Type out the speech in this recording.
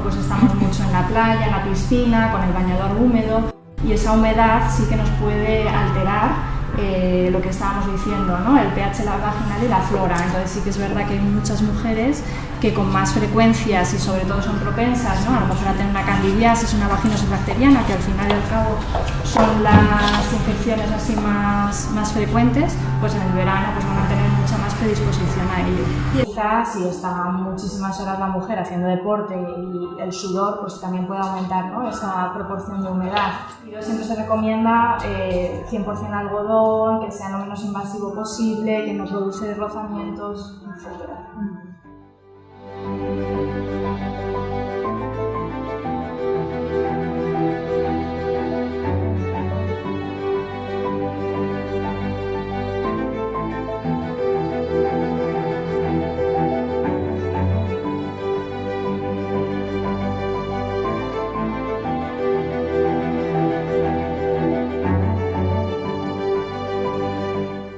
mucho en la playa, en la piscina, con el bañador húmedo y esa humedad sí que nos puede alterar eh, lo que estábamos diciendo, ¿no? el pH la vaginal y la flora. Entonces sí que es verdad que hay muchas mujeres que con más frecuencias y sobre todo son propensas ¿no? a lo mejor a tener una candidiasis, una vaginosis bacteriana, que al final y al cabo son las infecciones así más, más frecuentes, pues en el verano pues van a tener predisposición a ello. Y quizás si está muchísimas horas la mujer haciendo deporte y el sudor, pues también puede aumentar ¿no? esa proporción de humedad. Siempre se recomienda eh, 100% algodón, que sea lo menos invasivo posible, que no produce rozamientos, etc.